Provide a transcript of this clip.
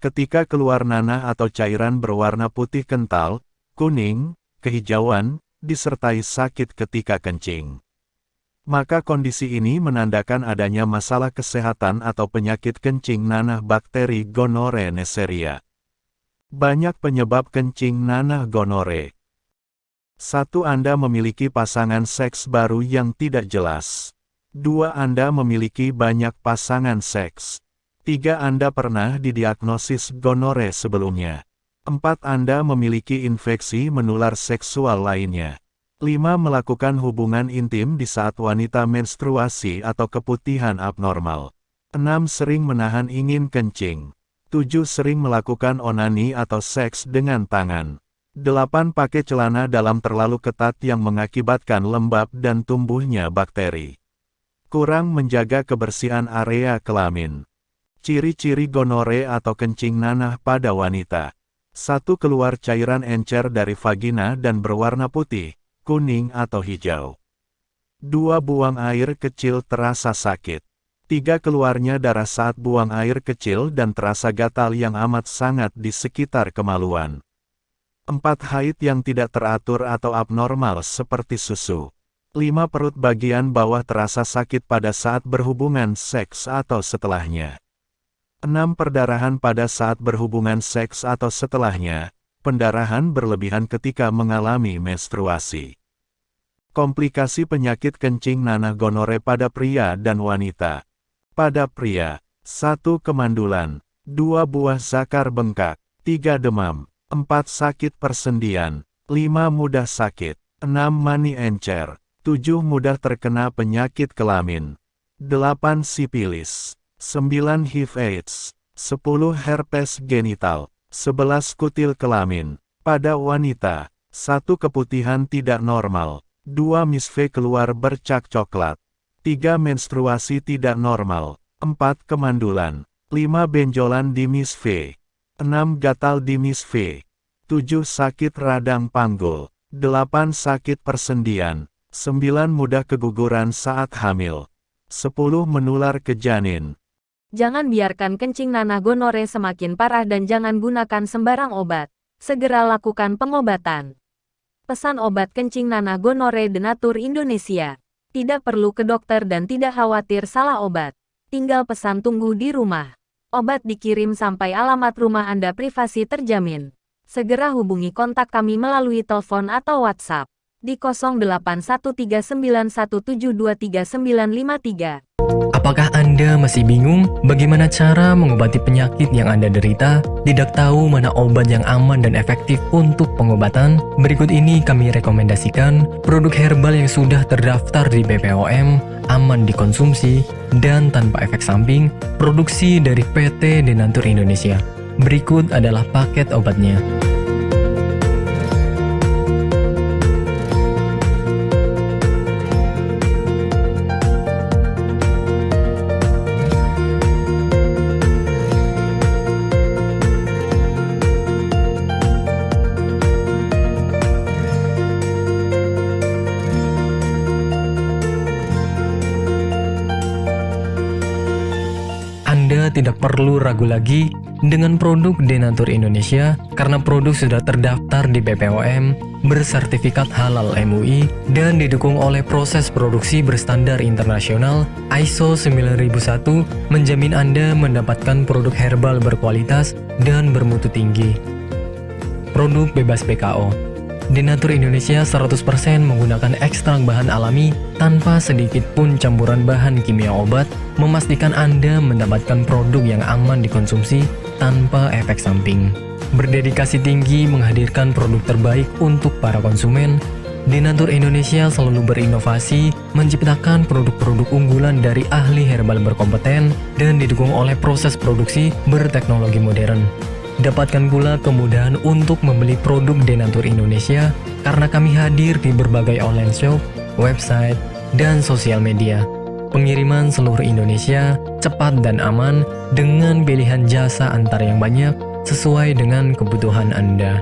Ketika keluar nanah atau cairan berwarna putih kental, kuning, kehijauan, disertai sakit ketika kencing. Maka kondisi ini menandakan adanya masalah kesehatan atau penyakit kencing nanah bakteri gonore Neisseria. Banyak penyebab kencing nanah gonore. Satu Anda memiliki pasangan seks baru yang tidak jelas. Dua Anda memiliki banyak pasangan seks. Tiga Anda pernah didiagnosis gonore sebelumnya. Empat Anda memiliki infeksi menular seksual lainnya. Lima Melakukan hubungan intim di saat wanita menstruasi atau keputihan abnormal. Enam Sering menahan ingin kencing. Tujuh Sering melakukan onani atau seks dengan tangan. Delapan Pakai celana dalam terlalu ketat yang mengakibatkan lembab dan tumbuhnya bakteri. Kurang menjaga kebersihan area kelamin. Ciri-ciri gonore atau kencing nanah pada wanita. Satu keluar cairan encer dari vagina dan berwarna putih, kuning atau hijau. Dua buang air kecil terasa sakit. Tiga keluarnya darah saat buang air kecil dan terasa gatal yang amat sangat di sekitar kemaluan. Empat haid yang tidak teratur atau abnormal seperti susu. Lima perut bagian bawah terasa sakit pada saat berhubungan seks atau setelahnya. 6. Perdarahan pada saat berhubungan seks atau setelahnya, pendarahan berlebihan ketika mengalami menstruasi. Komplikasi penyakit kencing nanah gonore pada pria dan wanita. Pada pria, 1. Kemandulan, 2. Buah zakar bengkak, 3. Demam, 4. Sakit persendian, 5. Mudah sakit, 6. Mani encer, 7. Mudah terkena penyakit kelamin, 8. Sipilis. 9 HIV AIDS, 10 herpes genital, 11 kutil kelamin. Pada wanita, 1 keputihan tidak normal, 2 misve keluar bercak coklat, 3 menstruasi tidak normal, 4 kemandulan, 5 benjolan di misve, 6 gatal di misve, 7 sakit radang panggul, 8 sakit persendian, 9 mudah keguguran saat hamil, 10 menular ke janin, Jangan biarkan kencing nanah gonore semakin parah dan jangan gunakan sembarang obat. Segera lakukan pengobatan. Pesan obat kencing nanah gonore Denatur Indonesia. Tidak perlu ke dokter dan tidak khawatir salah obat. Tinggal pesan tunggu di rumah. Obat dikirim sampai alamat rumah Anda privasi terjamin. Segera hubungi kontak kami melalui telepon atau WhatsApp di 081391723953. Apakah Anda masih bingung bagaimana cara mengobati penyakit yang Anda derita? Tidak tahu mana obat yang aman dan efektif untuk pengobatan? Berikut ini kami rekomendasikan produk herbal yang sudah terdaftar di BPOM, aman dikonsumsi, dan tanpa efek samping, produksi dari PT Denatur Indonesia. Berikut adalah paket obatnya. Tidak perlu ragu lagi dengan produk Denatur Indonesia karena produk sudah terdaftar di BPOM, bersertifikat halal MUI, dan didukung oleh proses produksi berstandar internasional ISO 9001 menjamin Anda mendapatkan produk herbal berkualitas dan bermutu tinggi. Produk bebas PKO Denatur Indonesia 100% menggunakan ekstrak bahan alami tanpa sedikit pun campuran bahan kimia obat, memastikan Anda mendapatkan produk yang aman dikonsumsi tanpa efek samping. Berdedikasi tinggi menghadirkan produk terbaik untuk para konsumen, Denatur Indonesia selalu berinovasi, menciptakan produk-produk unggulan dari ahli herbal berkompeten dan didukung oleh proses produksi berteknologi modern. Dapatkan pula kemudahan untuk membeli produk Denatur Indonesia karena kami hadir di berbagai online shop, website, dan sosial media. Pengiriman seluruh Indonesia cepat dan aman dengan pilihan jasa antar yang banyak sesuai dengan kebutuhan Anda.